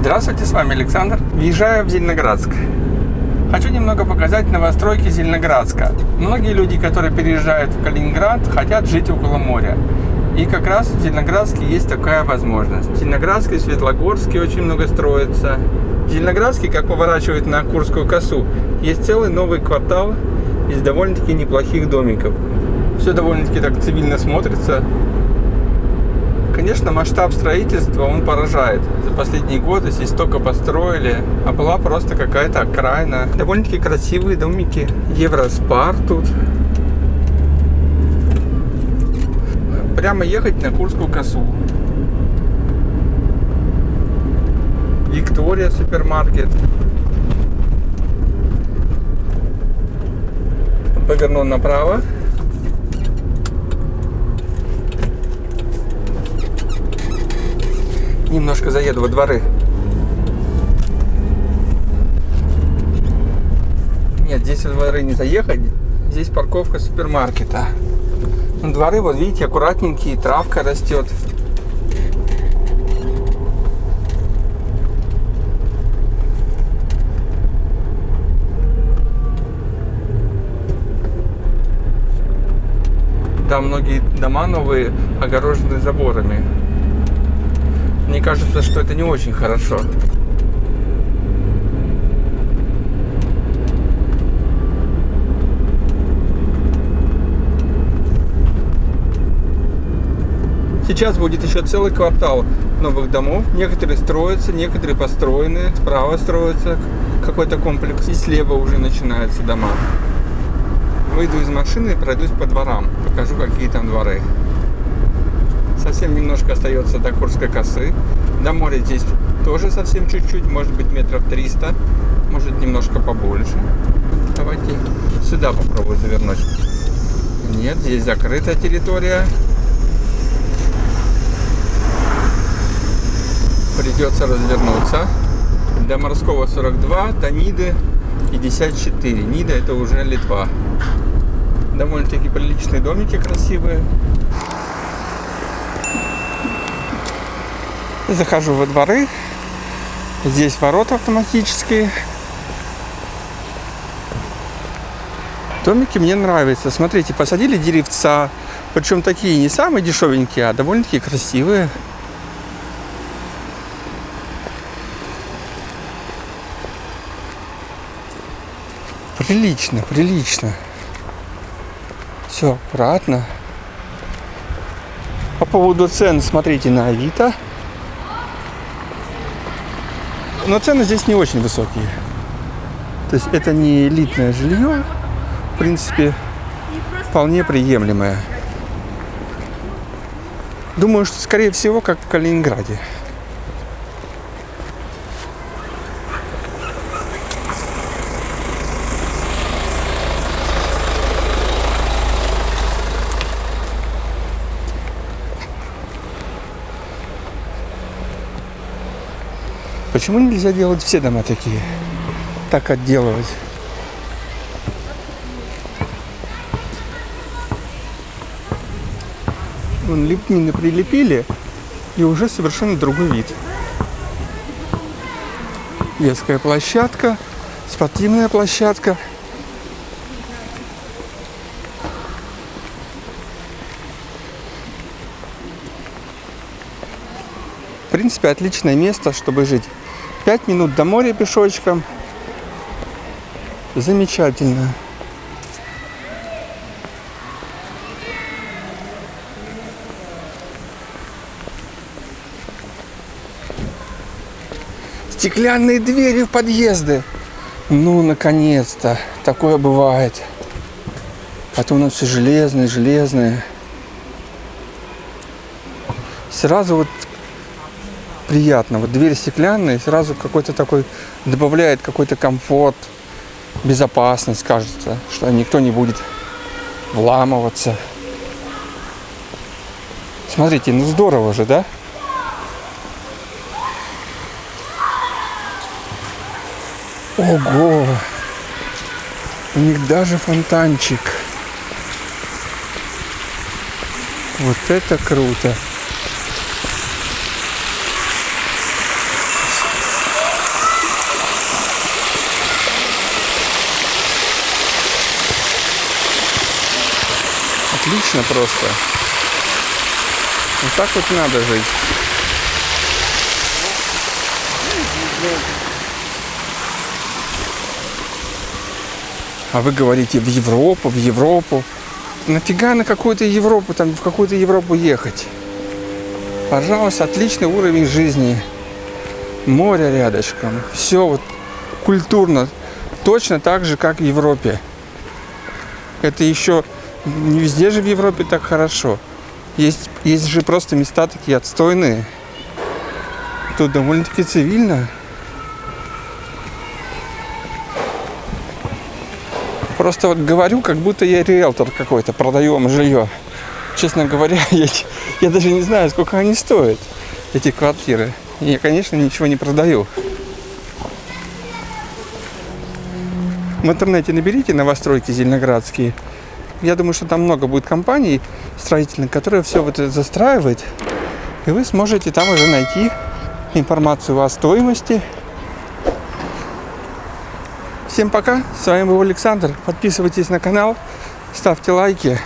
Здравствуйте, с вами Александр. Въезжаю в Зеленоградск. Хочу немного показать новостройки Зеленоградска. Многие люди, которые переезжают в Калининград, хотят жить около моря. И как раз в Зеленоградске есть такая возможность. В Зеленоградске, Светлогорске очень много строится. В Зеленоградске, как поворачивает на Курскую косу, есть целый новый квартал из довольно-таки неплохих домиков. Все довольно-таки так цивильно смотрится. Конечно, масштаб строительства, он поражает. За последние годы здесь столько построили, а была просто какая-то окраина. Довольно-таки красивые домики. Евроспар тут. Прямо ехать на Курскую косу. Виктория супермаркет. Повернул направо. Немножко заеду во дворы. Нет, здесь во дворы не заехать. Здесь парковка супермаркета. Ну, дворы, вот видите, аккуратненькие, травка растет. Там многие дома новые огорожены заборами. Мне кажется, что это не очень хорошо. Сейчас будет еще целый квартал новых домов. Некоторые строятся, некоторые построены. Справа строится какой-то комплекс. И слева уже начинаются дома. Выйду из машины и пройдусь по дворам. Покажу, какие там дворы. Совсем немножко остается до Курской косы. До моря здесь тоже совсем чуть-чуть, может быть метров 300, может немножко побольше. Давайте сюда попробую завернуть. Нет, здесь закрытая территория. Придется развернуться. До морского 42, до Ниды 54. Нида это уже Литва. Довольно-таки приличные домики красивые. Захожу во дворы. Здесь ворота автоматические. Домики мне нравятся. Смотрите, посадили деревца. Причем такие не самые дешевенькие, а довольно-таки красивые. Прилично, прилично. Все аккуратно. По поводу цен, смотрите на Авито. Но цены здесь не очень высокие. То есть это не элитное жилье, в принципе, вполне приемлемое. Думаю, что скорее всего, как в Калининграде. Почему нельзя делать все дома такие? Так отделывать. Вон лепнины прилепили, и уже совершенно другой вид. Детская площадка, спортивная площадка. Принципе, отличное место, чтобы жить. 5 минут до моря пешочком. Замечательно. Стеклянные двери в подъезды. Ну, наконец-то. Такое бывает. А то у нас все железные, железные. Сразу вот приятно. Вот дверь стеклянная, сразу какой-то такой добавляет какой-то комфорт, безопасность, кажется, что никто не будет вламываться. Смотрите, ну здорово же, да? Ого! У них даже фонтанчик. Вот это круто! Отлично просто. Вот так вот надо жить. А вы говорите в Европу, в Европу. Нафига на какую-то Европу, там в какую-то Европу ехать? Пожалуйста, отличный уровень жизни. Море рядышком. Все вот культурно. Точно так же, как в Европе. Это еще не везде же в Европе так хорошо. Есть, есть же просто места такие отстойные. Тут довольно-таки цивильно. Просто вот говорю, как будто я риэлтор какой-то, продаю вам жилье. Честно говоря, я, я даже не знаю, сколько они стоят, эти квартиры. Я, конечно, ничего не продаю. В интернете наберите новостройки зеленоградские. Я думаю, что там много будет компаний строительных, которые все вот это застраивают. И вы сможете там уже найти информацию о стоимости. Всем пока, с вами был Александр. Подписывайтесь на канал, ставьте лайки.